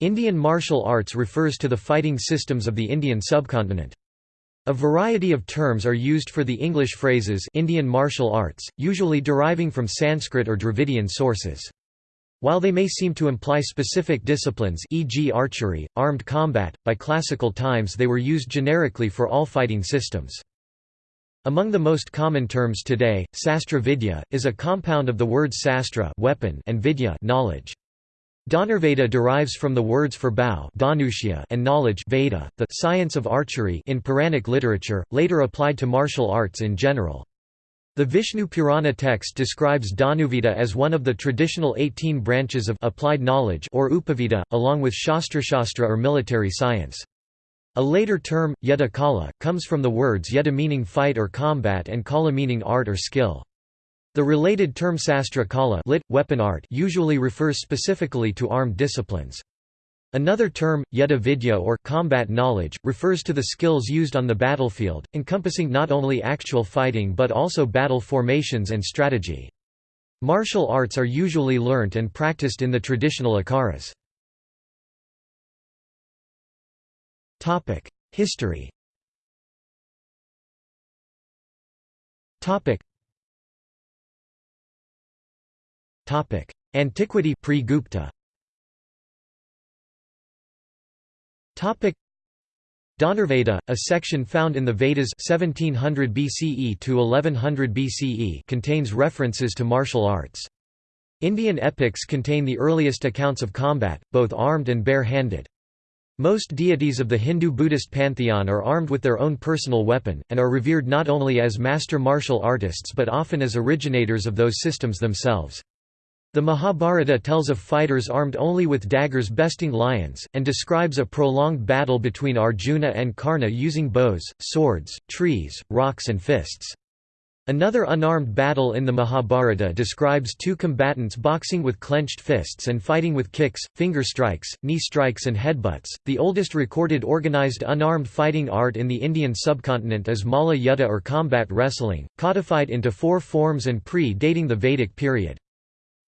Indian martial arts refers to the fighting systems of the Indian subcontinent. A variety of terms are used for the English phrases Indian martial arts, usually deriving from Sanskrit or Dravidian sources. While they may seem to imply specific disciplines e.g. archery, armed combat, by classical times they were used generically for all fighting systems. Among the most common terms today, Sastra Vidya, is a compound of the words sastra weapon and vidya knowledge. Dhanurveda derives from the words for bow and knowledge Veda, the science of archery in Puranic literature, later applied to martial arts in general. The Vishnu Purana text describes Dhanurveda as one of the traditional 18 branches of applied knowledge or Upaveda, along with Shastrashastra or military science. A later term, Yuddha Kala, comes from the words yuddha meaning fight or combat and kala meaning art or skill. The related term sastra kala lit, weapon art usually refers specifically to armed disciplines. Another term, yuddha vidya or combat knowledge, refers to the skills used on the battlefield, encompassing not only actual fighting but also battle formations and strategy. Martial arts are usually learnt and practiced in the traditional akharas. History Antiquity pre-Gupta Topic: Dhanurveda, a section found in the Vedas 1700 BCE to 1100 BCE contains references to martial arts. Indian epics contain the earliest accounts of combat, both armed and bare-handed. Most deities of the Hindu-Buddhist pantheon are armed with their own personal weapon, and are revered not only as master martial artists but often as originators of those systems themselves. The Mahabharata tells of fighters armed only with daggers besting lions, and describes a prolonged battle between Arjuna and Karna using bows, swords, trees, rocks and fists. Another unarmed battle in the Mahabharata describes two combatants boxing with clenched fists and fighting with kicks, finger strikes, knee strikes, and headbutts. The oldest recorded organized unarmed fighting art in the Indian subcontinent is Malla Yuddha or combat wrestling, codified into four forms and pre dating the Vedic period.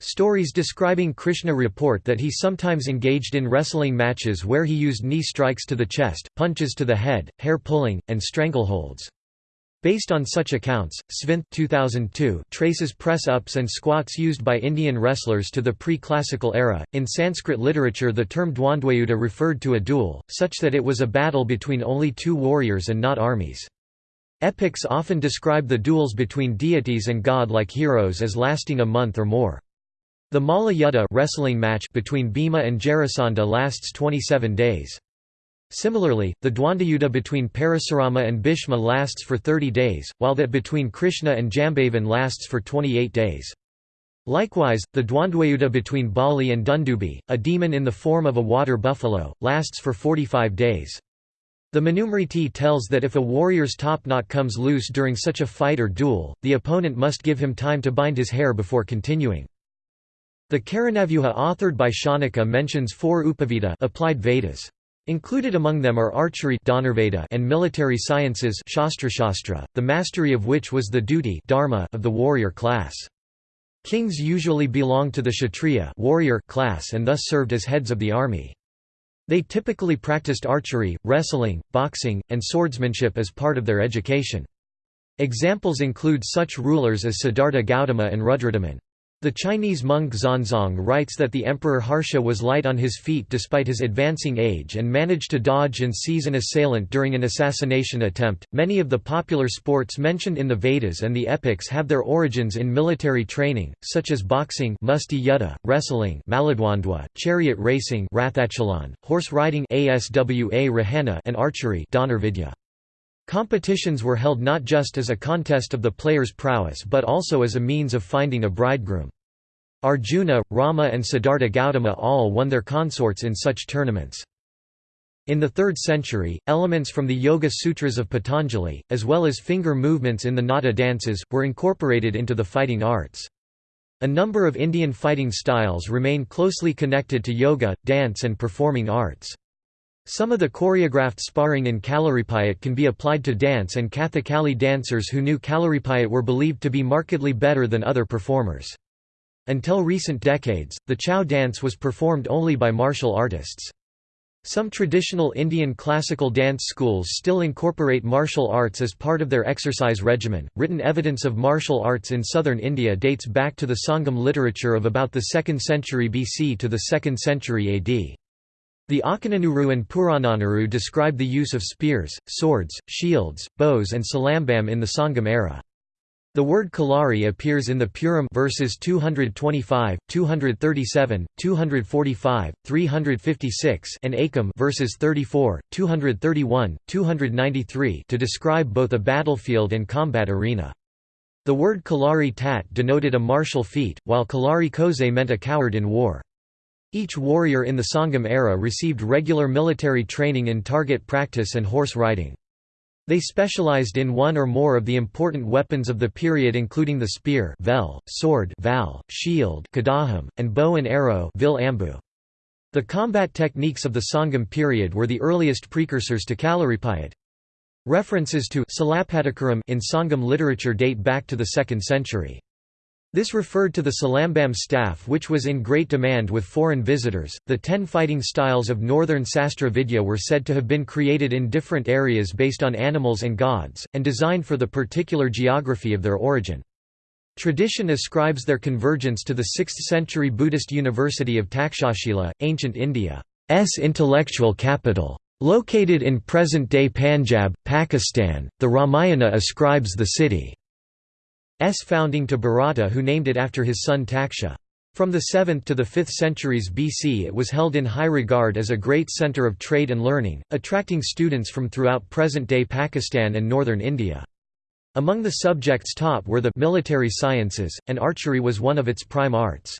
Stories describing Krishna report that he sometimes engaged in wrestling matches where he used knee strikes to the chest, punches to the head, hair pulling, and strangleholds. Based on such accounts, Svinth 2002 traces press-ups and squats used by Indian wrestlers to the pre-classical era. In Sanskrit literature the term Dwandwayuddha referred to a duel, such that it was a battle between only two warriors and not armies. Epics often describe the duels between deities and god-like heroes as lasting a month or more. The Malla Yuddha wrestling match between Bhima and Jarasandha lasts 27 days. Similarly, the Dwandayuddha between Parasurama and Bhishma lasts for 30 days, while that between Krishna and Jambavan lasts for 28 days. Likewise, the Dwandwayuddha between Bali and Dundubi, a demon in the form of a water buffalo, lasts for 45 days. The Manusmriti tells that if a warrior's top knot comes loose during such a fight or duel, the opponent must give him time to bind his hair before continuing. The Karanavyuha authored by Shaunaka mentions four Upaveda applied Vedas. Included among them are archery and military sciences the mastery of which was the duty of the warrior class. Kings usually belonged to the kshatriya warrior class and thus served as heads of the army. They typically practiced archery, wrestling, boxing, and swordsmanship as part of their education. Examples include such rulers as Siddhartha Gautama and Rudradaman. The Chinese monk Xuanzang writes that the Emperor Harsha was light on his feet despite his advancing age and managed to dodge and seize an assailant during an assassination attempt. Many of the popular sports mentioned in the Vedas and the epics have their origins in military training, such as boxing, musti yuddha, wrestling, chariot racing, horse riding, and archery, dhanurvidya. Competitions were held not just as a contest of the player's prowess but also as a means of finding a bridegroom. Arjuna, Rama and Siddhartha Gautama all won their consorts in such tournaments. In the 3rd century, elements from the Yoga Sutras of Patanjali, as well as finger movements in the Nata dances, were incorporated into the fighting arts. A number of Indian fighting styles remain closely connected to yoga, dance and performing arts. Some of the choreographed sparring in Kalaripayat can be applied to dance and Kathakali dancers who knew Kalaripayat were believed to be markedly better than other performers. Until recent decades, the Chau dance was performed only by martial artists. Some traditional Indian classical dance schools still incorporate martial arts as part of their exercise regimen. Written evidence of martial arts in southern India dates back to the Sangam literature of about the 2nd century BC to the 2nd century AD. The Akananuru and Purananuru describe the use of spears, swords, shields, bows and salambam in the Sangam era. The word Kalari appears in the Puram verses 225, 237, 245, 356 and Akam verses 34, 231, 293 to describe both a battlefield and combat arena. The word Kalari Tat denoted a martial feat, while Kalari Koze meant a coward in war. Each warrior in the Sangam era received regular military training in target practice and horse riding. They specialized in one or more of the important weapons of the period including the spear vel, sword val, shield kadaham, and bow and arrow vil ambu. The combat techniques of the Sangam period were the earliest precursors to Kalaripayat. References to in Sangam literature date back to the 2nd century. This referred to the Salambam staff which was in great demand with foreign visitors. The ten fighting styles of northern Sastra Vidya were said to have been created in different areas based on animals and gods, and designed for the particular geography of their origin. Tradition ascribes their convergence to the 6th century Buddhist university of Takshashila, ancient India's intellectual capital. Located in present-day Punjab, Pakistan, the Ramayana ascribes the city founding to Bharata who named it after his son Taksha. From the 7th to the 5th centuries BC it was held in high regard as a great centre of trade and learning, attracting students from throughout present-day Pakistan and northern India. Among the subjects taught were the military sciences, and archery was one of its prime arts.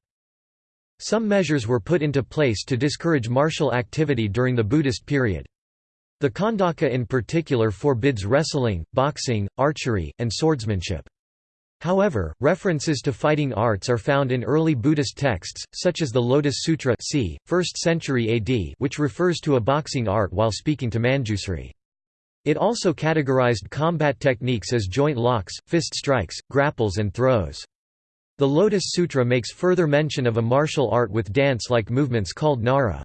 Some measures were put into place to discourage martial activity during the Buddhist period. The Khandaka in particular forbids wrestling, boxing, archery, and swordsmanship. However, references to fighting arts are found in early Buddhist texts, such as the Lotus Sutra c. 1st century AD which refers to a boxing art while speaking to Manjusri. It also categorized combat techniques as joint locks, fist strikes, grapples and throws. The Lotus Sutra makes further mention of a martial art with dance-like movements called nara.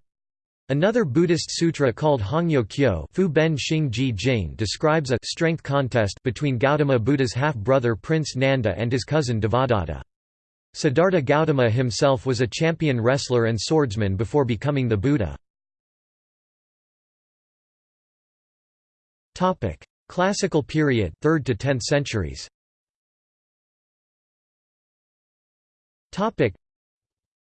Another Buddhist sutra called Hongyo Kyo Fu Ben Xing Ji Jing describes a strength contest between Gautama Buddha's half-brother Prince Nanda and his cousin Devadatta. Siddhartha Gautama himself was a champion wrestler and swordsman before becoming the Buddha. Classical period 3rd to 10th centuries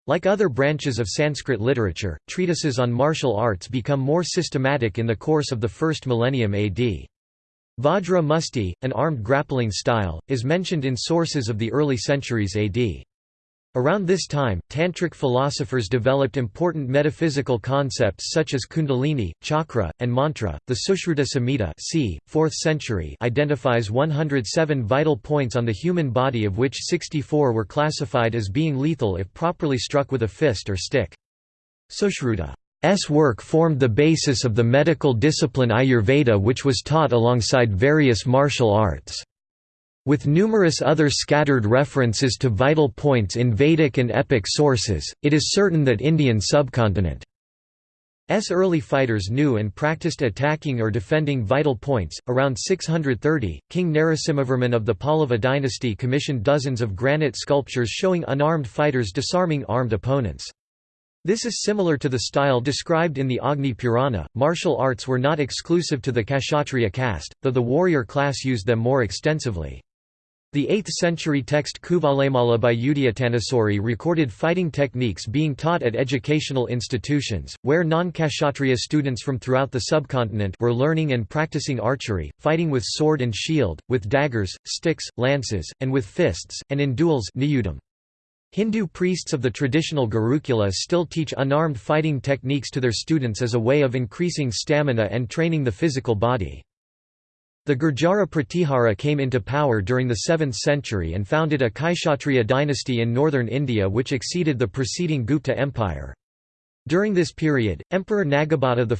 like other branches of Sanskrit literature, treatises on martial arts become more systematic in the course of the first millennium AD. Vajra Musti, an armed grappling style, is mentioned in sources of the early centuries AD. Around this time, Tantric philosophers developed important metaphysical concepts such as kundalini, chakra, and mantra. The Sushruta Samhita c. 4th century identifies 107 vital points on the human body of which 64 were classified as being lethal if properly struck with a fist or stick. Sushruta's work formed the basis of the medical discipline Ayurveda which was taught alongside various martial arts. With numerous other scattered references to vital points in Vedic and epic sources, it is certain that Indian subcontinent S early fighters knew and practiced attacking or defending vital points. Around 630, King Narasimhavarman of the Pallava dynasty commissioned dozens of granite sculptures showing unarmed fighters disarming armed opponents. This is similar to the style described in the Agni Purana. Martial arts were not exclusive to the Kshatriya caste, though the warrior class used them more extensively. The 8th-century text Kuvalemala by Udayattanasuri recorded fighting techniques being taught at educational institutions, where non-Kshatriya students from throughout the subcontinent were learning and practicing archery, fighting with sword and shield, with daggers, sticks, lances, and with fists, and in duels Hindu priests of the traditional Gurukula still teach unarmed fighting techniques to their students as a way of increasing stamina and training the physical body. The Gurjara Pratihara came into power during the 7th century and founded a Kshatriya dynasty in northern India which exceeded the preceding Gupta Empire. During this period, Emperor Nagabhata I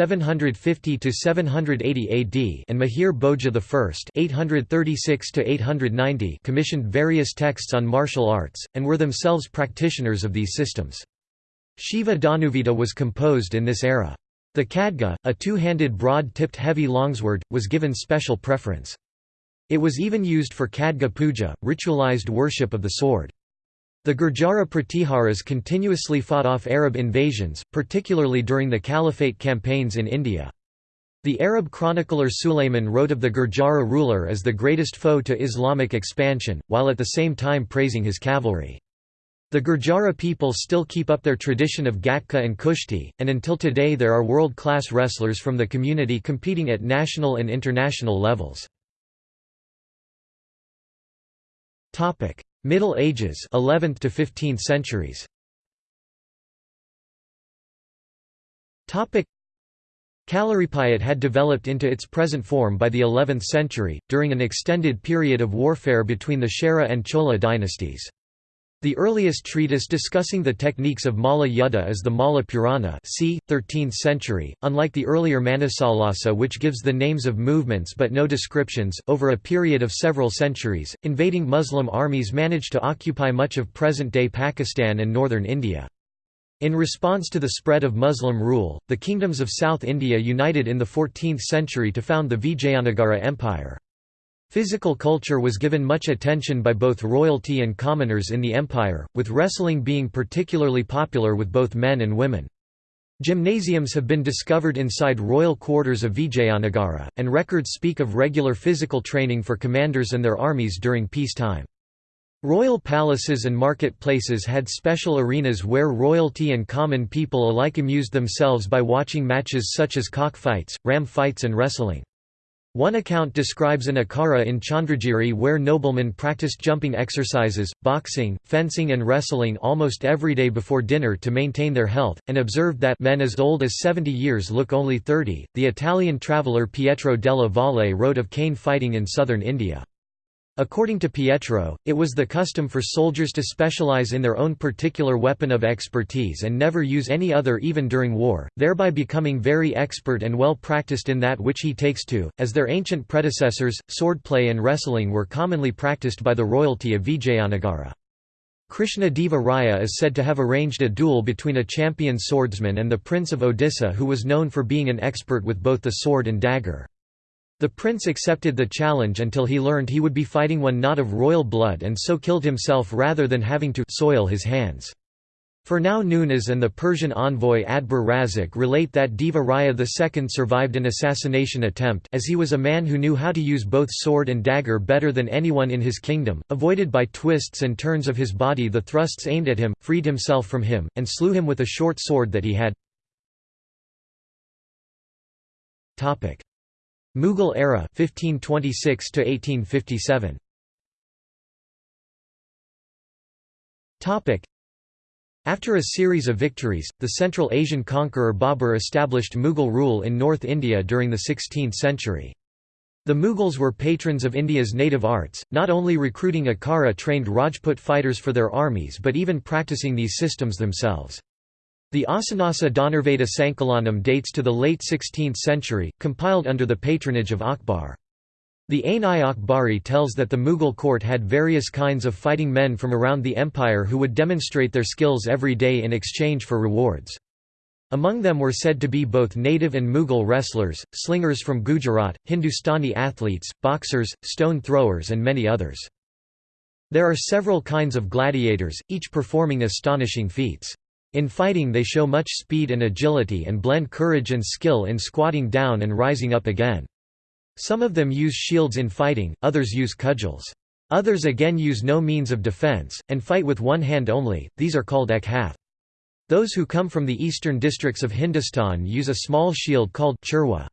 (750–780 AD) and Mihir Bhoja I (836–890) commissioned various texts on martial arts, and were themselves practitioners of these systems. Shiva Danuvita was composed in this era. The khadga, a two-handed broad-tipped heavy longsword, was given special preference. It was even used for khadga puja, ritualized worship of the sword. The Gurjara Pratiharas continuously fought off Arab invasions, particularly during the Caliphate campaigns in India. The Arab chronicler Sulayman wrote of the Gurjara ruler as the greatest foe to Islamic expansion, while at the same time praising his cavalry. The Gurjara people still keep up their tradition of Gatka and Kushti, and until today there are world-class wrestlers from the community competing at national and international levels. Middle Ages 11th to 15th centuries. Kalaripayat had developed into its present form by the 11th century, during an extended period of warfare between the Chera and Chola dynasties. The earliest treatise discussing the techniques of Malla Yuddha is the Malla Purana c. 13th century, unlike the earlier Manasollasa which gives the names of movements but no descriptions. Over a period of several centuries, invading Muslim armies managed to occupy much of present-day Pakistan and northern India. In response to the spread of Muslim rule, the kingdoms of South India united in the 14th century to found the Vijayanagara Empire. Physical culture was given much attention by both royalty and commoners in the empire, with wrestling being particularly popular with both men and women. Gymnasiums have been discovered inside royal quarters of Vijayanagara, and records speak of regular physical training for commanders and their armies during peacetime. Royal palaces and market-places had special arenas where royalty and common people alike amused themselves by watching matches such as cockfights, ram fights and wrestling. One account describes an akara in Chandragiri where noblemen practiced jumping exercises, boxing, fencing and wrestling almost every day before dinner to maintain their health, and observed that men as old as 70 years look only 30. The Italian traveller Pietro della Valle wrote of cane fighting in southern India. According to Pietro, it was the custom for soldiers to specialize in their own particular weapon of expertise and never use any other even during war, thereby becoming very expert and well practiced in that which he takes to. As their ancient predecessors, swordplay and wrestling were commonly practiced by the royalty of Vijayanagara. Krishna Deva Raya is said to have arranged a duel between a champion swordsman and the Prince of Odisha who was known for being an expert with both the sword and dagger. The prince accepted the challenge until he learned he would be fighting one not of royal blood and so killed himself rather than having to soil his hands. Fernão Nunes and the Persian envoy Abdur Razzaq relate that Deva Raya II survived an assassination attempt as he was a man who knew how to use both sword and dagger better than anyone in his kingdom, avoided by twists and turns of his body the thrusts aimed at him, freed himself from him, and slew him with a short sword that he had. Mughal era 1526 to 1857 Topic. After a series of victories the Central Asian conqueror Babur established Mughal rule in North India during the 16th century. The Mughals were patrons of India's native arts, not only recruiting Akhara-trained Rajput fighters for their armies but even practicing these systems themselves. The Asanasa Dhanurveda Sankalanam dates to the late 16th century, compiled under the patronage of Akbar. The Ain-i-Akbari tells that the Mughal court had various kinds of fighting men from around the empire who would demonstrate their skills every day in exchange for rewards. Among them were said to be both native and Mughal wrestlers, slingers from Gujarat, Hindustani athletes, boxers, stone throwers and many others. There are several kinds of gladiators, each performing astonishing feats. In fighting they show much speed and agility and blend courage and skill in squatting down and rising up again. Some of them use shields in fighting, others use cudgels. Others again use no means of defense, and fight with one hand only, these are called ekhath. Those who come from the eastern districts of Hindustan use a small shield called churwa.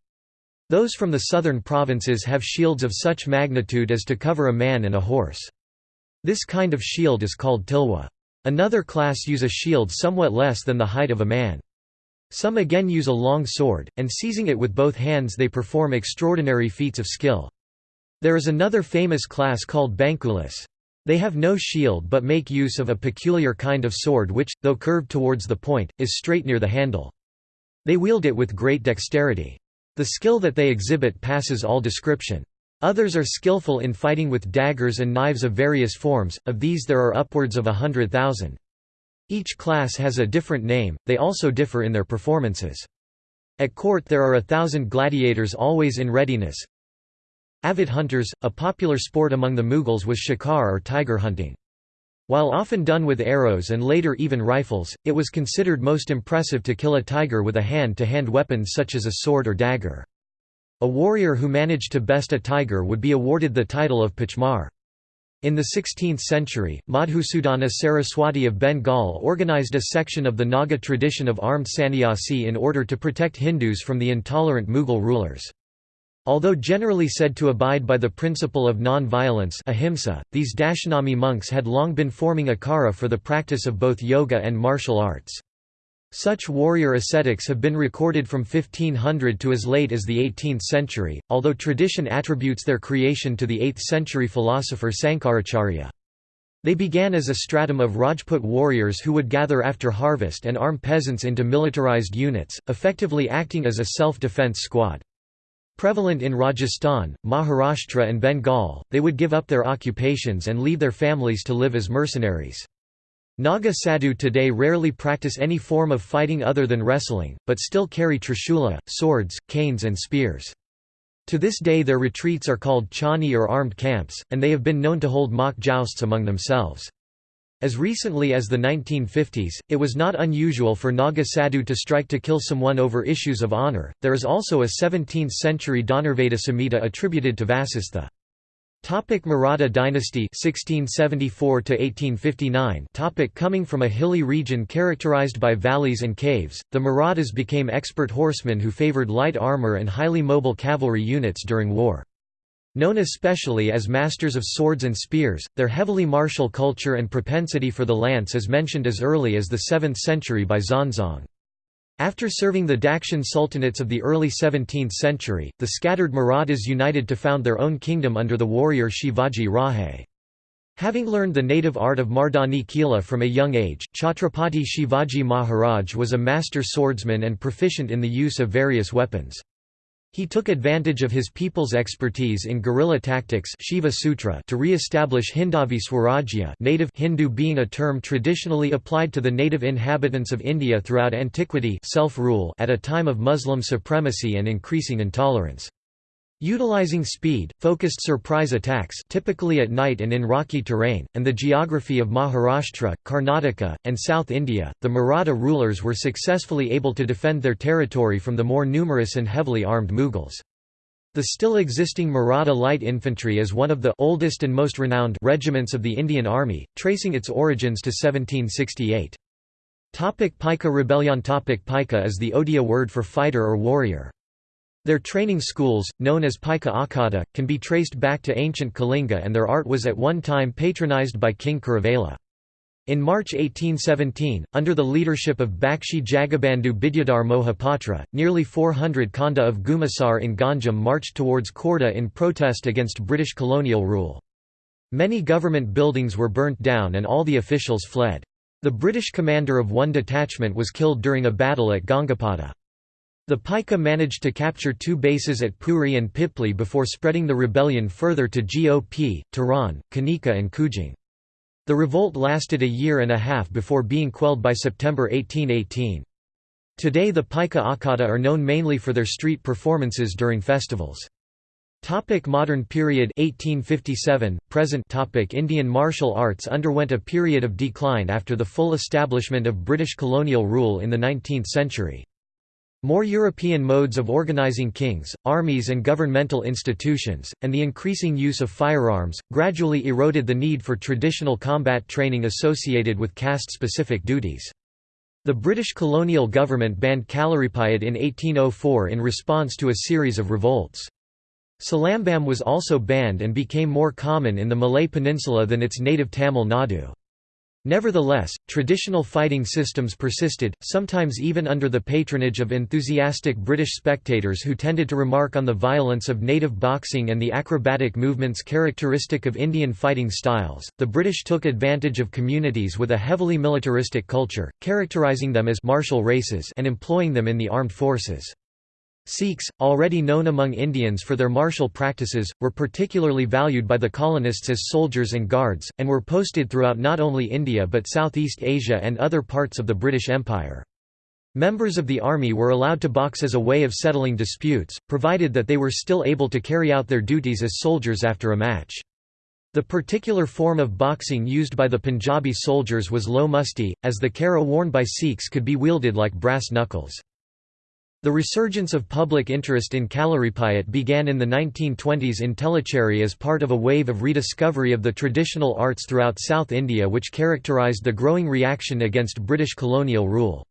Those from the southern provinces have shields of such magnitude as to cover a man and a horse. This kind of shield is called tilwa. Another class use a shield somewhat less than the height of a man. Some again use a long sword, and seizing it with both hands they perform extraordinary feats of skill. There is another famous class called Bankulis. They have no shield but make use of a peculiar kind of sword which, though curved towards the point, is straight near the handle. They wield it with great dexterity. The skill that they exhibit passes all description. Others are skillful in fighting with daggers and knives of various forms, of these there are upwards of a hundred thousand. Each class has a different name, they also differ in their performances. At court there are a thousand gladiators always in readiness. Avid hunters, a popular sport among the Mughals was shikar or tiger hunting. While often done with arrows and later even rifles, it was considered most impressive to kill a tiger with a hand-to-hand -hand weapon such as a sword or dagger. A warrior who managed to best a tiger would be awarded the title of Pachmar. In the 16th century, Madhusudana Saraswati of Bengal organized a section of the Naga tradition of armed sannyasi in order to protect Hindus from the intolerant Mughal rulers. Although generally said to abide by the principle of non-violence these Dashanami monks had long been forming akhara for the practice of both yoga and martial arts. Such warrior ascetics have been recorded from 1500 to as late as the 18th century, although tradition attributes their creation to the 8th century philosopher Sankaracharya. They began as a stratum of Rajput warriors who would gather after harvest and arm peasants into militarized units, effectively acting as a self-defense squad. Prevalent in Rajasthan, Maharashtra and Bengal, they would give up their occupations and leave their families to live as mercenaries. Naga sadhu today rarely practice any form of fighting other than wrestling, but still carry trishula, swords, canes and spears. To this day their retreats are called chani or armed camps, and they have been known to hold mock jousts among themselves. As recently as the 1950s, it was not unusual for Naga Sadhu to strike to kill someone over issues of honor. There is also a 17th century Dhanurveda Samhita attributed to Vasistha. Topic Maratha dynasty 1674 to 1859 Topic Coming from a hilly region characterized by valleys and caves the Marathas became expert horsemen who favored light armor and highly mobile cavalry units during war Known especially as masters of swords and spears, their heavily martial culture and propensity for the lance is mentioned as early as the 7th century by Xuanzang. After serving the Dakshin sultanates of the early 17th century, the scattered Marathas united to found their own kingdom under the warrior Shivaji Rahe. Having learned the native art of Mardani Khela from a young age, Chhatrapati Shivaji Maharaj was a master swordsman and proficient in the use of various weapons. He took advantage of his people's expertise in guerrilla tactics Shiva Sutra to re-establish Hindavi Swarajya native Hindu being a term traditionally applied to the native inhabitants of India throughout antiquity self-rule at a time of Muslim supremacy and increasing intolerance. Utilizing speed, focused surprise attacks typically at night and in rocky terrain, and the geography of Maharashtra, Karnataka, and South India, the Maratha rulers were successfully able to defend their territory from the more numerous and heavily armed Mughals. The still existing Maratha light infantry is one of the oldest and most renowned regiments of the Indian Army, tracing its origins to 1768. Topic Paika rebellion Topic Paika is the Odia word for fighter or warrior. Their training schools, known as Paika Akhada, can be traced back to ancient Kalinga and their art was at one time patronized by King Kharavela. In March 1817, under the leadership of Bakshi Jagabandhu Bidyadhar Mohapatra, nearly 400 Khanda of Gumasar in Ganjam marched towards Khordha in protest against British colonial rule. Many government buildings were burnt down and all the officials fled. The British commander of one detachment was killed during a battle at Gangapada. The Paika managed to capture two bases at Puri and Pipli before spreading the rebellion further to Gop, Tiran, Kanika and Kujang. The revolt lasted a year and a half before being quelled by September 1818. Today the Paika Akhada are known mainly for their street performances during festivals. Topic modern period 1857 present topic Indian martial arts underwent a period of decline after the full establishment of British colonial rule in the 19th century. More European modes of organizing kings, armies and governmental institutions, and the increasing use of firearms, gradually eroded the need for traditional combat training associated with caste-specific duties. The British colonial government banned Kalaripayat in 1804 in response to a series of revolts. Salambam was also banned and became more common in the Malay Peninsula than its native Tamil Nadu. Nevertheless, traditional fighting systems persisted, sometimes even under the patronage of enthusiastic British spectators who tended to remark on the violence of native boxing and the acrobatic movements characteristic of Indian fighting styles. The British took advantage of communities with a heavily militaristic culture, characterizing them as martial races and employing them in the armed forces. Sikhs, already known among Indians for their martial practices, were particularly valued by the colonists as soldiers and guards, and were posted throughout not only India but Southeast Asia and other parts of the British Empire. Members of the army were allowed to box as a way of settling disputes, provided that they were still able to carry out their duties as soldiers after a match. The particular form of boxing used by the Punjabi soldiers was low musti, as the kara worn by Sikhs could be wielded like brass knuckles. The resurgence of public interest in Kalaripayat began in the 1920s in Tellicherry as part of a wave of rediscovery of the traditional arts throughout South India which characterised the growing reaction against British colonial rule.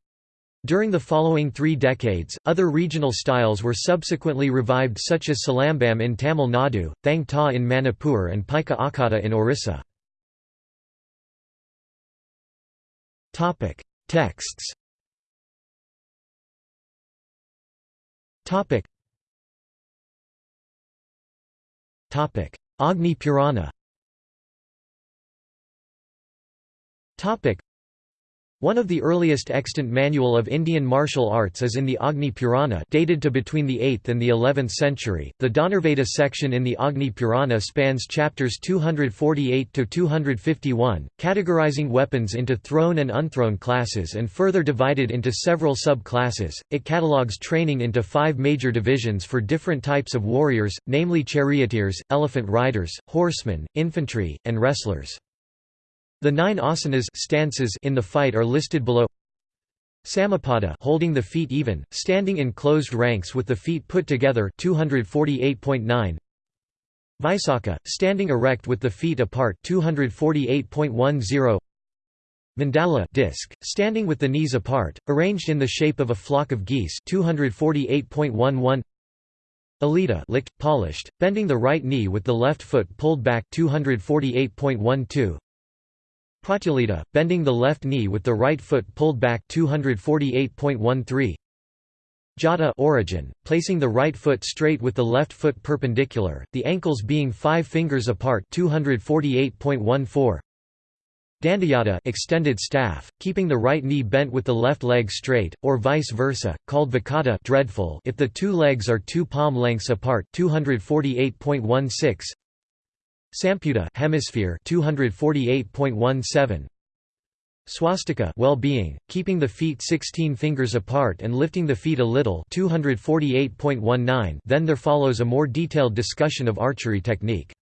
During the following three decades, other regional styles were subsequently revived such as Salambam in Tamil Nadu, Thang Ta in Manipur and Paika Akhada in Orissa. Texts Agni Purana one of the earliest extant manual of Indian martial arts is in the Agni Purana dated to between the 8th and the 11th century. The Dhanurveda section in the Agni Purana spans chapters 248 to 251, categorizing weapons into thrown and unthrown classes and further divided into several sub-classes. It catalogues training into five major divisions for different types of warriors, namely charioteers, elephant riders, horsemen, infantry, and wrestlers. The nine asanas stances in the fight are listed below. Samapada holding the feet even, standing in closed ranks with the feet put together 248.9 Vaisakha, standing erect with the feet apart 248.10 Mandala disc, standing with the knees apart, arranged in the shape of a flock of geese 248.11 Alita licked, polished, bending the right knee with the left foot pulled back 248.12 Pratyalita, bending the left knee with the right foot pulled back 248.13 Jata origin, placing the right foot straight with the left foot perpendicular, the ankles being 5 fingers apart 248.14 Dandayata extended staff, keeping the right knee bent with the left leg straight, or vice versa, called vikata dreadful if the two legs are two palm lengths apart 248.16 Samputa hemisphere 248.17 Swastika well-being, keeping the feet 16 fingers apart and lifting the feet a little 248.19 Then there follows a more detailed discussion of archery technique.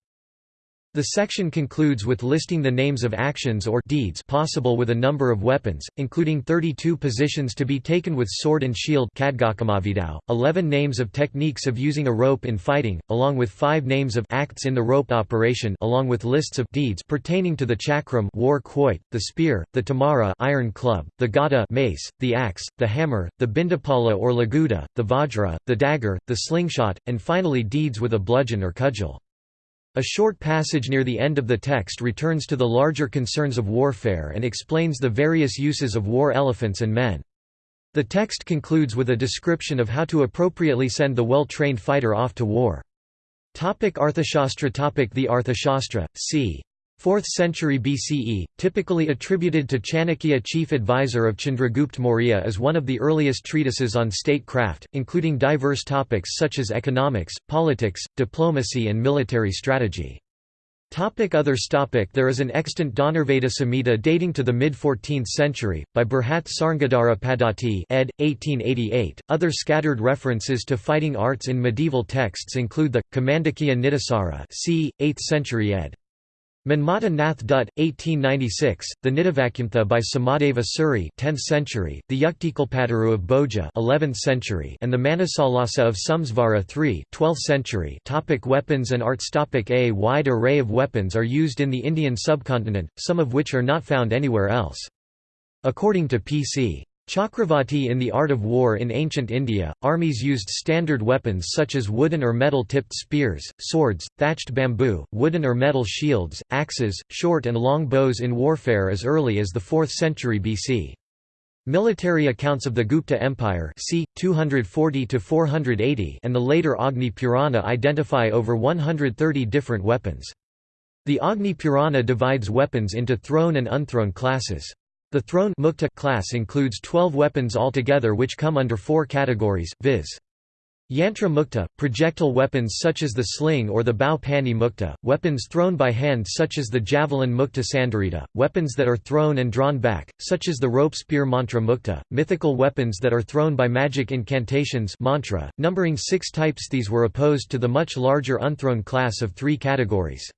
The section concludes with listing the names of actions or deeds possible with a number of weapons, including 32 positions to be taken with sword and shield 11 names of techniques of using a rope in fighting, along with 5 names of acts in the rope operation along with lists of deeds pertaining to the chakram war quoit, the spear, the tamara iron club, the gada mace, the axe, the hammer, the bindapala or laguda, the vajra, the dagger, the slingshot, and finally deeds with a bludgeon or cudgel. A short passage near the end of the text returns to the larger concerns of warfare and explains the various uses of war elephants and men. The text concludes with a description of how to appropriately send the well-trained fighter off to war. Topic Arthashastra Topic The Arthashastra, c. 4th century BCE, typically attributed to Chanakya chief advisor of Chandragupta Maurya is one of the earliest treatises on statecraft, including diverse topics such as economics, politics, diplomacy and military strategy. Topic others topic There is an extant Dhanurveda Samhita dating to the mid-14th century, by Burhat Sarngadhara Padati ed. 1888. Other scattered references to fighting arts in medieval texts include the, Kamandakya Nitisara c. 8th century ed. Manmata Nath Dutt, 1896, the Nidavakyamtha by Somadeva Suri 10th century, the Yuktikalpataru of Bhoja 11th century, and the Manasollasa of Someswara III 12th century topic Weapons and arts topic A wide array of weapons are used in the Indian subcontinent, some of which are not found anywhere else. According to P.C. Chakravarti in The Art of War in ancient India, armies used standard weapons such as wooden or metal-tipped spears, swords, thatched bamboo, wooden or metal shields, axes, short and long bows in warfare as early as the 4th century BC. Military accounts of the Gupta Empire c. 240–480 and the later Agni Purana identify over 130 different weapons. The Agni Purana divides weapons into thrown and unthrown classes. The thrown mukta class includes 12 weapons altogether which come under four categories, viz. Yantra mukta, projectile weapons such as the sling or the bow pani mukta, weapons thrown by hand such as the javelin mukta sandarita, weapons that are thrown and drawn back, such as the rope spear mantra mukta, mythical weapons that are thrown by magic incantations mantra, numbering six types these were opposed to the much larger unthrown class of three categories.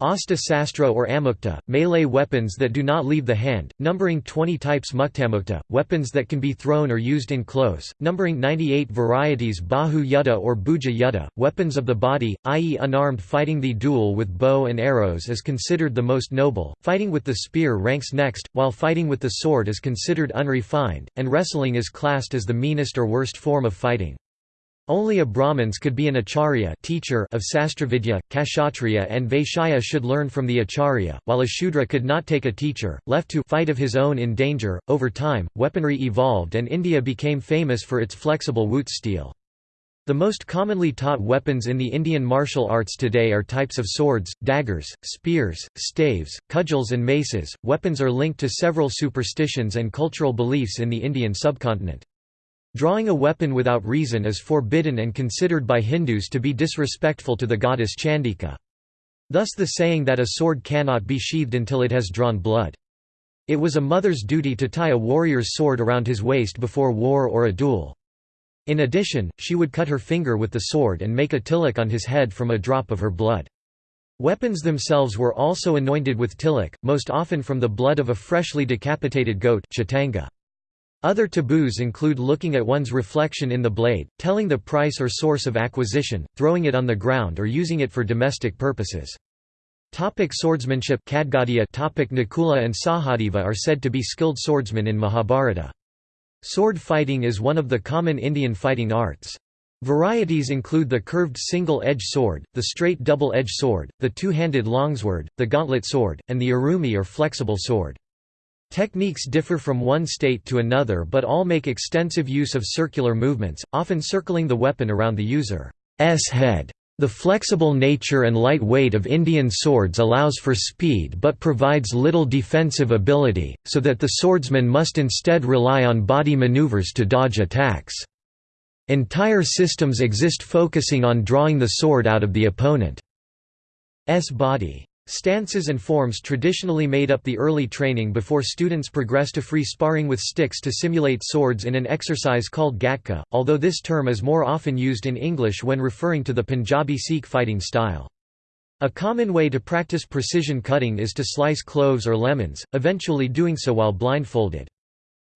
Asta Sastra or Amukta, melee weapons that do not leave the hand, numbering 20 types Muktamukta, weapons that can be thrown or used in close, numbering 98 varieties Bahu Yuddha or Bhuja Yuddha, weapons of the body, i.e. unarmed fighting The duel with bow and arrows is considered the most noble, fighting with the spear ranks next, while fighting with the sword is considered unrefined, and wrestling is classed as the meanest or worst form of fighting. Only a Brahmins could be an acharya teacher of Sastravidya, Kshatriya and Vaishya should learn from the acharya, while a Shudra could not take a teacher, left to fight of his own in danger. Over time, weaponry evolved and India became famous for its flexible wootz steel. The most commonly taught weapons in the Indian martial arts today are types of swords, daggers, spears, staves, cudgels and maces. Weapons are linked to several superstitions and cultural beliefs in the Indian subcontinent. Drawing a weapon without reason is forbidden and considered by Hindus to be disrespectful to the goddess Chandika. Thus the saying that a sword cannot be sheathed until it has drawn blood. It was a mother's duty to tie a warrior's sword around his waist before war or a duel. In addition, she would cut her finger with the sword and make a tilak on his head from a drop of her blood. Weapons themselves were also anointed with tilak, most often from the blood of a freshly decapitated goat chitanga. Other taboos include looking at one's reflection in the blade, telling the price or source of acquisition, throwing it on the ground or using it for domestic purposes. Topic swordsmanship topic Nakula and Sahadeva are said to be skilled swordsmen in Mahabharata. Sword fighting is one of the common Indian fighting arts. Varieties include the curved single-edged sword, the straight double-edged sword, the two-handed longsword, the gauntlet sword, and the urumi or flexible sword. Techniques differ from one state to another but all make extensive use of circular movements, often circling the weapon around the user's head. The flexible nature and light weight of Indian swords allows for speed but provides little defensive ability, so that the swordsman must instead rely on body maneuvers to dodge attacks. Entire systems exist focusing on drawing the sword out of the opponent's body. Stances and forms traditionally made up the early training before students progress to free sparring with sticks to simulate swords in an exercise called gatka, although this term is more often used in English when referring to the Punjabi Sikh fighting style. A common way to practice precision cutting is to slice cloves or lemons, eventually doing so while blindfolded.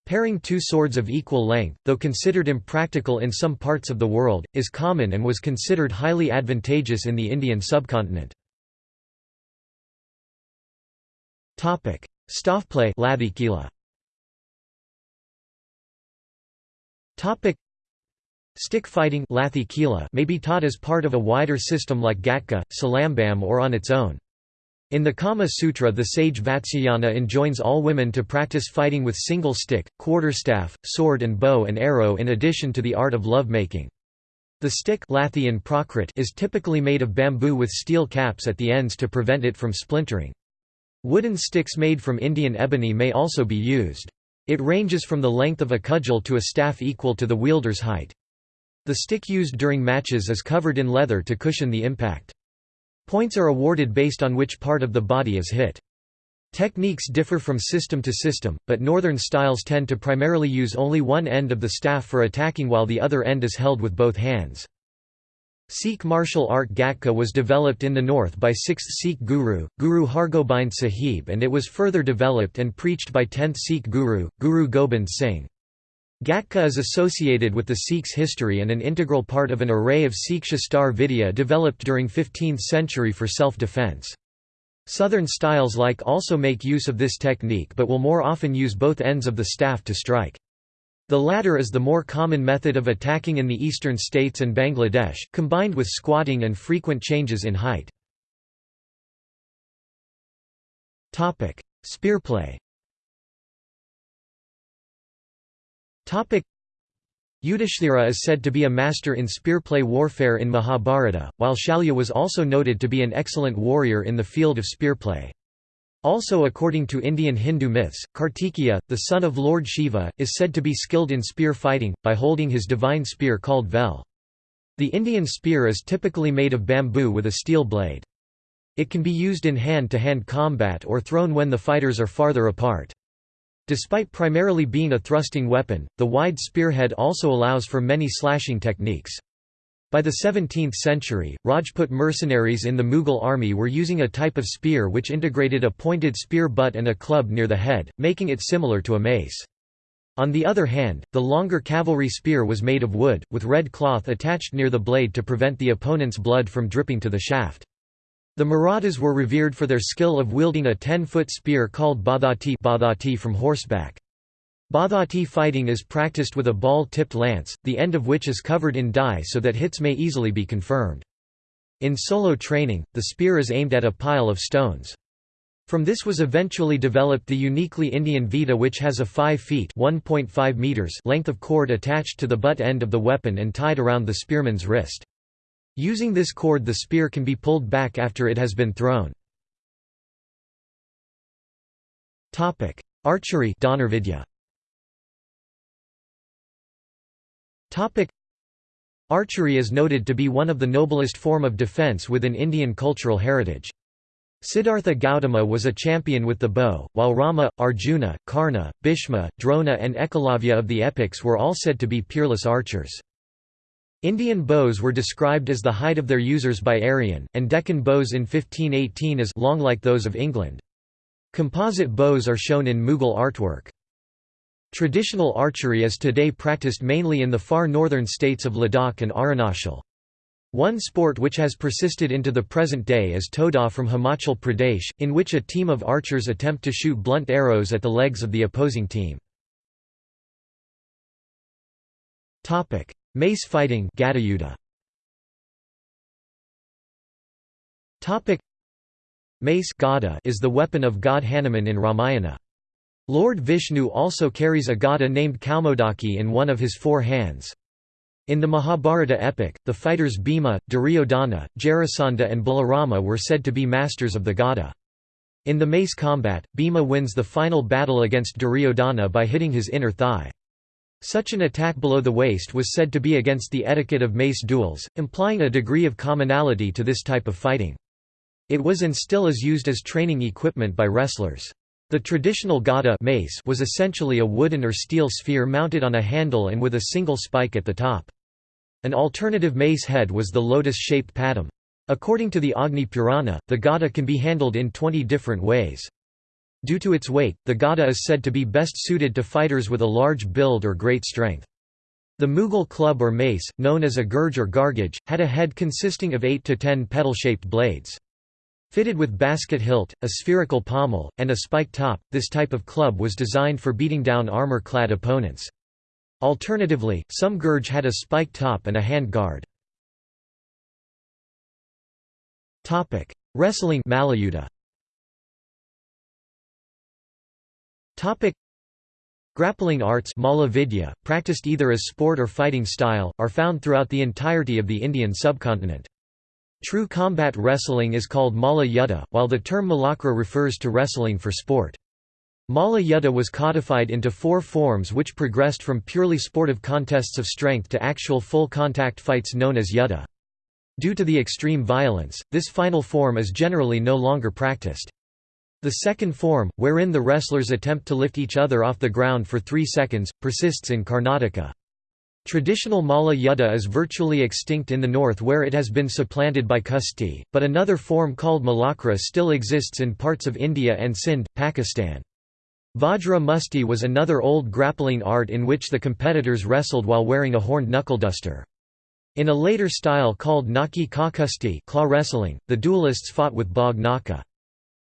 Pairing two swords of equal length, though considered impractical in some parts of the world, is common and was considered highly advantageous in the Indian subcontinent. Topic: Lathikila. Topic: Stick fighting may be taught as part of a wider system like Gatka, Salambam or on its own. In the Kama Sutra the sage Vatsyayana enjoins all women to practice fighting with single stick, quarterstaff, sword and bow and arrow in addition to the art of love-making. The stick is typically made of bamboo with steel caps at the ends to prevent it from splintering. Wooden sticks made from Indian ebony may also be used. It ranges from the length of a cudgel to a staff equal to the wielder's height. The stick used during matches is covered in leather to cushion the impact. Points are awarded based on which part of the body is hit. Techniques differ from system to system, but northern styles tend to primarily use only one end of the staff for attacking while the other end is held with both hands. Sikh martial art Gatka was developed in the north by 6th Sikh Guru, Guru Hargobind Sahib and it was further developed and preached by 10th Sikh Guru, Guru Gobind Singh. Gatka is associated with the Sikhs' history and an integral part of an array of Sikh Shastar Vidya developed during 15th century for self-defense. Southern styles like also make use of this technique but will more often use both ends of the staff to strike. The latter is the more common method of attacking in the eastern states and Bangladesh, combined with squatting and frequent changes in height. Spearplay Yudhishthira is said to be a master in spearplay warfare in Mahabharata, while Shalya was also noted to be an excellent warrior in the field of spearplay. Also according to Indian Hindu myths, Kartikeya, the son of Lord Shiva, is said to be skilled in spear fighting, by holding his divine spear called Vel. The Indian spear is typically made of bamboo with a steel blade. It can be used in hand-to-hand -hand combat or thrown when the fighters are farther apart. Despite primarily being a thrusting weapon, the wide spearhead also allows for many slashing techniques. By the 17th century, Rajput mercenaries in the Mughal army were using a type of spear which integrated a pointed spear butt and a club near the head, making it similar to a mace. On the other hand, the longer cavalry spear was made of wood, with red cloth attached near the blade to prevent the opponent's blood from dripping to the shaft. The Marathas were revered for their skill of wielding a 10-foot spear called badhati from horseback. Badhati fighting is practiced with a ball-tipped lance, the end of which is covered in dye so that hits may easily be confirmed. In solo training, the spear is aimed at a pile of stones. From this was eventually developed the uniquely Indian Vita which has a 5 feet meters length of cord attached to the butt end of the weapon and tied around the spearman's wrist. Using this cord the spear can be pulled back after it has been thrown. Archery Dhanurvidya Archery is noted to be one of the noblest form of defense within Indian cultural heritage. Siddhartha Gautama was a champion with the bow, while Rama, Arjuna, Karna, Bhishma, Drona and Ekalavya of the epics were all said to be peerless archers. Indian bows were described as the height of their users by Arrian, and Deccan bows in 1518 as long like those of England. Composite bows are shown in Mughal artwork. Traditional archery is today practiced mainly in the far northern states of Ladakh and Arunachal. One sport which has persisted into the present day is Thoda from Himachal Pradesh, in which a team of archers attempt to shoot blunt arrows at the legs of the opposing team. Mace fighting Mace is the weapon of god Hanuman in Ramayana. Lord Vishnu also carries a gada named Kaumodaki in one of his four hands. In the Mahabharata epic, the fighters Bhima, Duryodhana, Jarasandha and Balarama were said to be masters of the gada. In the mace combat, Bhima wins the final battle against Duryodhana by hitting his inner thigh. Such an attack below the waist was said to be against the etiquette of mace duels, implying a degree of commonality to this type of fighting. It was and still is used as training equipment by wrestlers. The traditional gada mace was essentially a wooden or steel sphere mounted on a handle and with a single spike at the top. An alternative mace head was the lotus-shaped padam. According to the Agni Purana, the gada can be handled in 20 different ways. Due to its weight, the gada is said to be best suited to fighters with a large build or great strength. The Mughal club or mace, known as a gurj or gargaj, had a head consisting of 8 to 10 petal-shaped blades. Fitted with basket hilt, a spherical pommel, and a spike top, this type of club was designed for beating down armor-clad opponents. Alternatively, some gurj had a spike top and a hand guard. Wrestling. Grappling arts Malla Vidya, practiced either as sport or fighting style, are found throughout the entirety of the Indian subcontinent. True combat wrestling is called Malla Yuddha, while the term Malakra refers to wrestling for sport. Malla Yuddha was codified into four forms which progressed from purely sportive contests of strength to actual full-contact fights known as Yuddha. Due to the extreme violence, this final form is generally no longer practiced. The second form, wherein the wrestlers attempt to lift each other off the ground for three seconds, persists in Karnataka. Traditional Malla Yuddha is virtually extinct in the north where it has been supplanted by Kusti, but another form called Malakra still exists in parts of India and Sindh, Pakistan. Vajra Musti was another old grappling art in which the competitors wrestled while wearing a horned knuckleduster. In a later style called Naki Ka Kusti claw wrestling, the duelists fought with Bhog Naka.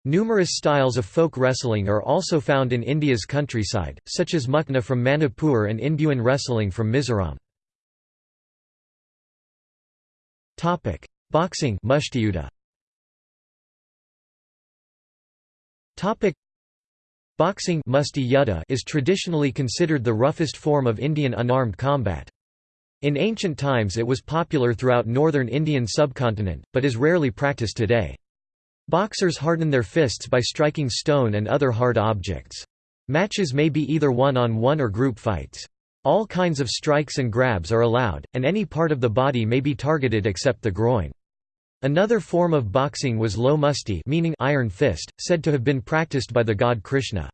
Numerous styles of folk wrestling are also found in India's countryside, such as Mukna from Manipur and Inbhuan wrestling from Mizoram. Boxing Boxing is traditionally considered the roughest form of Indian unarmed combat. In ancient times it was popular throughout northern Indian subcontinent, but is rarely practiced today. Boxers harden their fists by striking stone and other hard objects. Matches may be either one-on-one -on -one or group fights. All kinds of strikes and grabs are allowed, and any part of the body may be targeted except the groin. Another form of boxing was lo musti meaning iron fist, said to have been practiced by the god Krishna.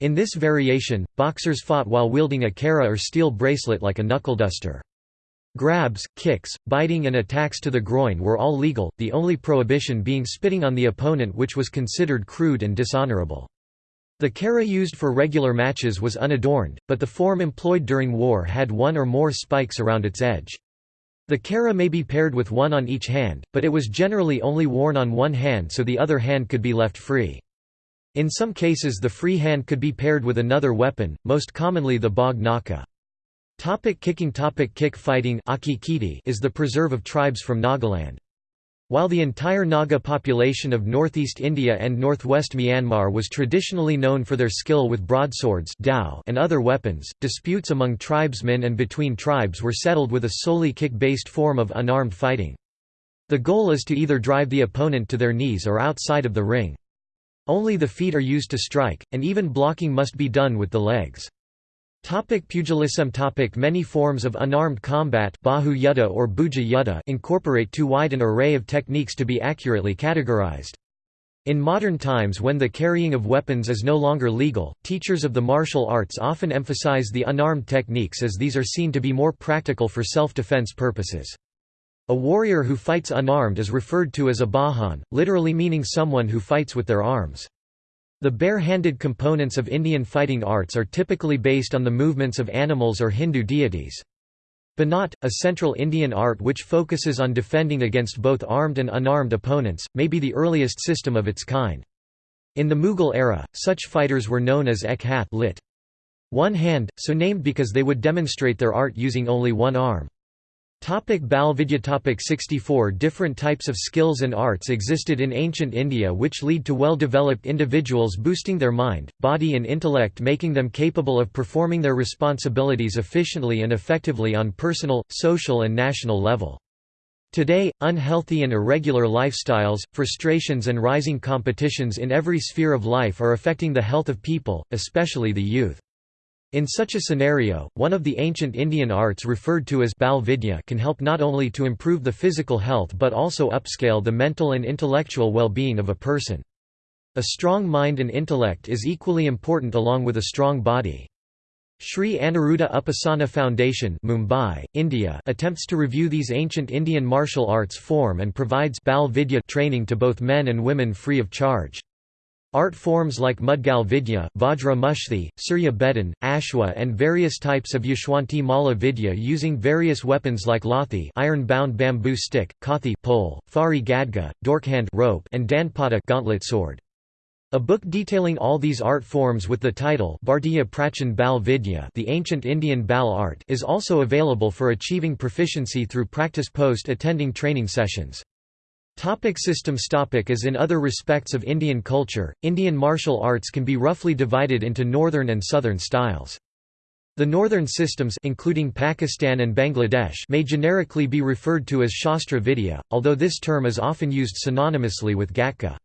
In this variation, boxers fought while wielding a kara or steel bracelet like a knuckle duster. Grabs, kicks, biting and attacks to the groin were all legal, the only prohibition being spitting on the opponent which was considered crude and dishonorable. The kara used for regular matches was unadorned, but the form employed during war had one or more spikes around its edge. The kara may be paired with one on each hand, but it was generally only worn on one hand so the other hand could be left free. In some cases the free hand could be paired with another weapon, most commonly the bog naka. Topic kicking topic Kick fighting is the preserve of tribes from Nagaland. While the entire Naga population of northeast India and northwest Myanmar was traditionally known for their skill with broadswords and other weapons, disputes among tribesmen and between tribes were settled with a solely kick-based form of unarmed fighting. The goal is to either drive the opponent to their knees or outside of the ring. Only the feet are used to strike, and even blocking must be done with the legs. Topic pugilism topic Many forms of unarmed combat bahu yudha or yudha incorporate too wide an array of techniques to be accurately categorized. In modern times when the carrying of weapons is no longer legal, teachers of the martial arts often emphasize the unarmed techniques as these are seen to be more practical for self-defense purposes. A warrior who fights unarmed is referred to as a bahan, literally meaning someone who fights with their arms. The bare-handed components of Indian fighting arts are typically based on the movements of animals or Hindu deities. Banat, a central Indian art which focuses on defending against both armed and unarmed opponents, may be the earliest system of its kind. In the Mughal era, such fighters were known as ek hath lit. One hand, so named because they would demonstrate their art using only one arm. Topic Bal Vidya Topic 64 Different types of skills and arts existed in ancient India which lead to well-developed individuals boosting their mind, body and intellect making them capable of performing their responsibilities efficiently and effectively on personal, social and national level. Today, unhealthy and irregular lifestyles, frustrations and rising competitions in every sphere of life are affecting the health of people, especially the youth. In such a scenario, one of the ancient Indian arts referred to as Bal Vidya can help not only to improve the physical health but also upscale the mental and intellectual well-being of a person. A strong mind and intellect is equally important along with a strong body. Sri Aniruddha Upasana Foundation Mumbai, India attempts to review these ancient Indian martial arts form and provides Bal Vidya training to both men and women free of charge. Art forms like Mudgal Vidya, Vajra Mushthi, Surya Bedan, Ashwa and various types of Yashwanti Mala Vidya using various weapons like Lathi iron-bound bamboo stick, Kathi pole, Fari Gadga, Dorkhand rope and Danpada gauntlet sword. A book detailing all these art forms with the title Bhartiya Prachin Bal Vidya the ancient Indian Bal art is also available for achieving proficiency through practice post attending training sessions. Topic systems topic As in other respects of Indian culture, Indian martial arts can be roughly divided into northern and southern styles. The northern systems including Pakistan and Bangladesh may generically be referred to as Shastra Vidya, although this term is often used synonymously with Gatka.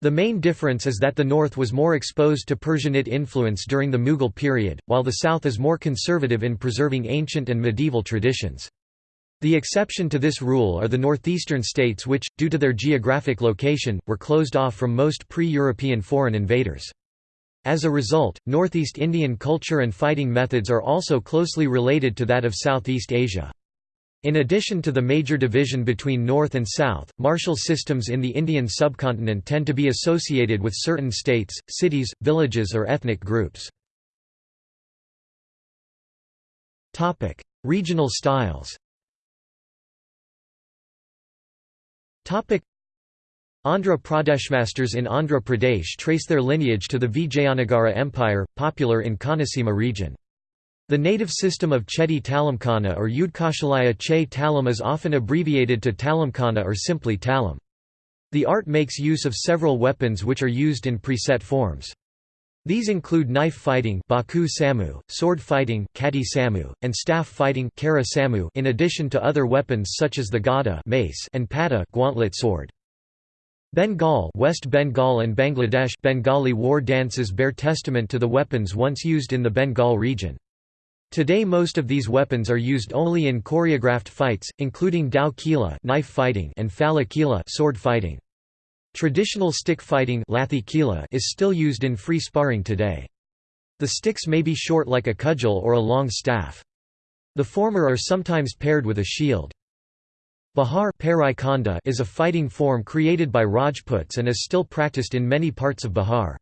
The main difference is that the north was more exposed to Persianate influence during the Mughal period, while the south is more conservative in preserving ancient and medieval traditions. The exception to this rule are the northeastern states which, due to their geographic location, were closed off from most pre-European foreign invaders. As a result, Northeast Indian culture and fighting methods are also closely related to that of Southeast Asia. In addition to the major division between North and South, martial systems in the Indian subcontinent tend to be associated with certain states, cities, villages or ethnic groups. Regional styles Andhra Pradeshmasters in Andhra Pradesh trace their lineage to the Vijayanagara Empire, popular in Konaseema region. The native system of Chedi Talamkana or Yudkoshalaya Che Talam is often abbreviated to Talamkana or simply Talam. The art makes use of several weapons which are used in preset forms. These include knife fighting baku samu, sword fighting kati samu, and staff fighting kara samu in addition to other weapons such as the gada mace and pata gauntlet sword. Bengal West Bengal and Bangladesh Bengali war dances bear testament to the weapons once used in the Bengal region. Today most of these weapons are used only in choreographed fights, including dao kila knife fighting and phala kila sword fighting. Traditional stick fighting is still used in free sparring today. The sticks may be short like a cudgel or a long staff. The former are sometimes paired with a shield. Bihar is a fighting form created by Rajputs and is still practiced in many parts of Bihar.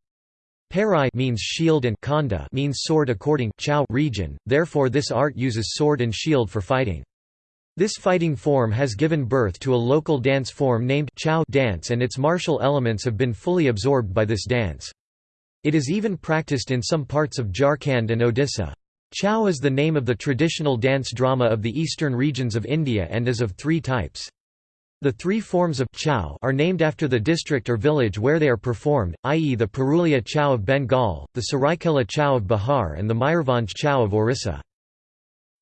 Parai means shield and Khanda means sword according region, therefore this art uses sword and shield for fighting. This fighting form has given birth to a local dance form named Chau dance and its martial elements have been fully absorbed by this dance. It is even practiced in some parts of Jharkhand and Odisha. Chau is the name of the traditional dance drama of the eastern regions of India and is of three types. The three forms of chau are named after the district or village where they are performed, i.e. the Purulia chau of Bengal, the Saraikela chau of Bihar and the Mayurbhanj chau of Orissa.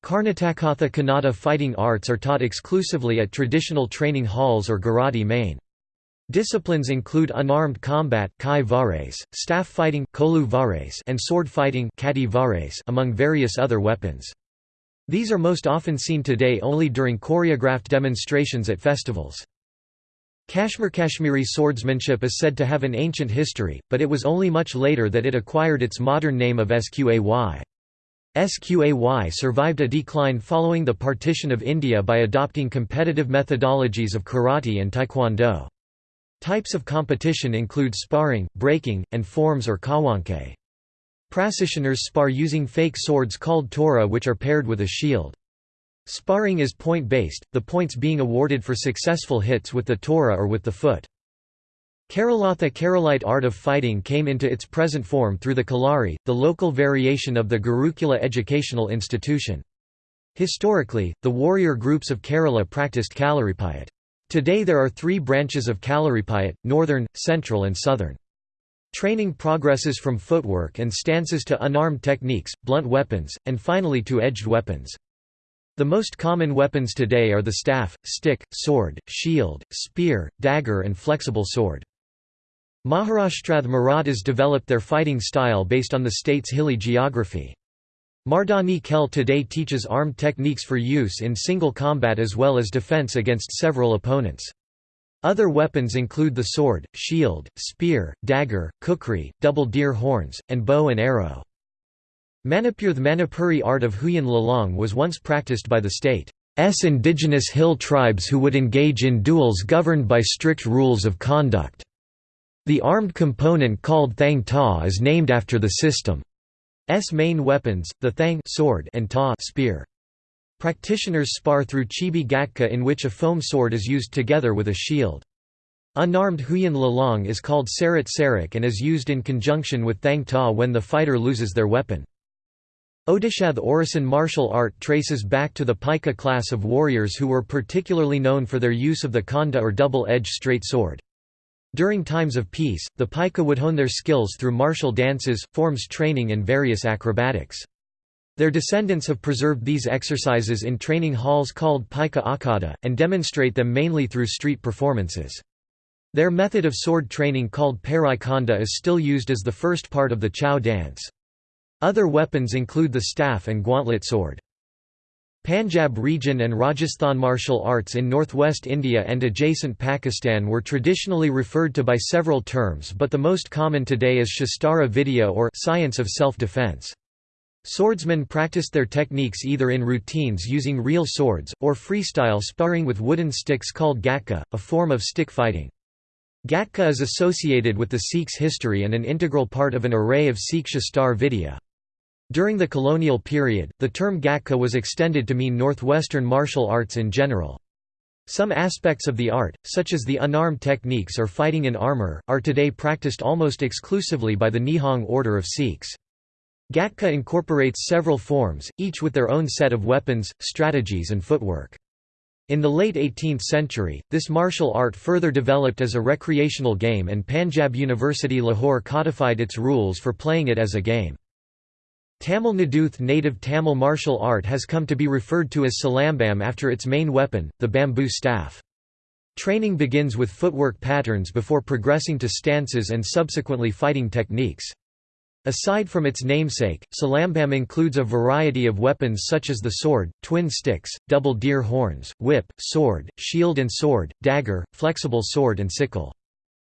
Karnatakatha Kannada fighting arts are taught exclusively at traditional training halls or Garadi main. Disciplines include unarmed combat kai vares, staff fighting kolu vares, and sword fighting kati vares, among various other weapons. These are most often seen today only during choreographed demonstrations at festivals. Kashmir Kashmiri swordsmanship is said to have an ancient history, but it was only much later that it acquired its modern name of Sqay. Sqay survived a decline following the partition of India by adopting competitive methodologies of karate and taekwondo. Types of competition include sparring, breaking, and forms or kawanke. Practitioners spar using fake swords called tora which are paired with a shield. Sparring is point-based, the points being awarded for successful hits with the tora or with the foot. Keralatha Keralite art of fighting came into its present form through the Kalari, the local variation of the Gurukula educational institution. Historically, the warrior groups of Kerala practiced Kalaripayat. Today there are three branches of Kalaripayat, northern, central and southern. Training progresses from footwork and stances to unarmed techniques, blunt weapons, and finally to edged weapons. The most common weapons today are the staff, stick, sword, shield, spear, dagger and flexible sword. Maharashtrath Marathas developed their fighting style based on the state's hilly geography. Mardani Khel today teaches armed techniques for use in single combat as well as defense against several opponents. Other weapons include the sword, shield, spear, dagger, kukri, double deer horns, and bow and arrow. Manipur The Manipuri art of Huyan Lalong was once practiced by the state's indigenous hill tribes who would engage in duels governed by strict rules of conduct. The armed component called Thang Ta is named after the system's main weapons, the Thang sword and Ta spear. Practitioners spar through chibi gatka in which a foam sword is used together with a shield. Unarmed Huyan Lalong is called Sarat Sarak and is used in conjunction with Thang Ta when the fighter loses their weapon. Odisha The Orison martial art traces back to the Paika class of warriors who were particularly known for their use of the khanda or double-edged straight sword. During times of peace, the Paika would hone their skills through martial dances, forms training and various acrobatics. Their descendants have preserved these exercises in training halls called Paika Akhada, and demonstrate them mainly through street performances. Their method of sword training called Parai Khanda is still used as the first part of the Chau dance. Other weapons include the staff and gauntlet sword. Panjab region and Rajasthan martial arts in northwest India and adjacent Pakistan were traditionally referred to by several terms but the most common today is Shastara Vidya or science of self-defense. Swordsmen practiced their techniques either in routines using real swords, or freestyle sparring with wooden sticks called gatka, a form of stick fighting. Gatka is associated with the Sikhs' history and an integral part of an array of Sikh Shastar Vidya. During the colonial period, the term Gatka was extended to mean northwestern martial arts in general. Some aspects of the art, such as the unarmed techniques or fighting in armor, are today practiced almost exclusively by the Nihang order of Sikhs. Gatka incorporates several forms, each with their own set of weapons, strategies and footwork. In the late 18th century, this martial art further developed as a recreational game and Panjab University Lahore codified its rules for playing it as a game. Tamil Nadouth native Tamil martial art has come to be referred to as silambam after its main weapon, the bamboo staff. Training begins with footwork patterns before progressing to stances and subsequently fighting techniques. Aside from its namesake, Silambam includes a variety of weapons such as the sword, twin sticks, double deer horns, whip, sword, shield and sword, dagger, flexible sword and sickle.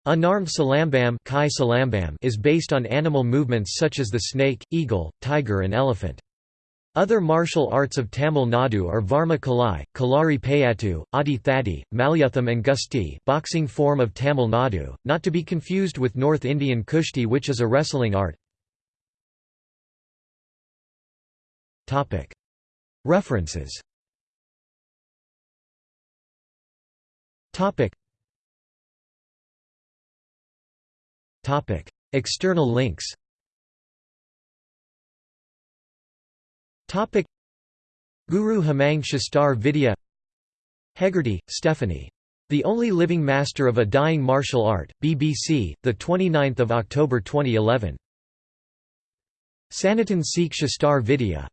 Unarmed silambam, kai silambam is based on animal movements such as the snake, eagle, tiger and elephant. Other martial arts of Tamil Nadu are Varma Kalai, Kalari Payattu, Adi Thadi, Malyutham and Gusti boxing form of Tamil Nadu, not to be confused with North Indian Kushti which is a wrestling art. References External links. Guru Hemang Shastar Vidya. Hegarty, Stephanie. The Only Living Master of a Dying Martial Art, BBC, 29 October 2011. Sanatan Sikh Shastar Vidya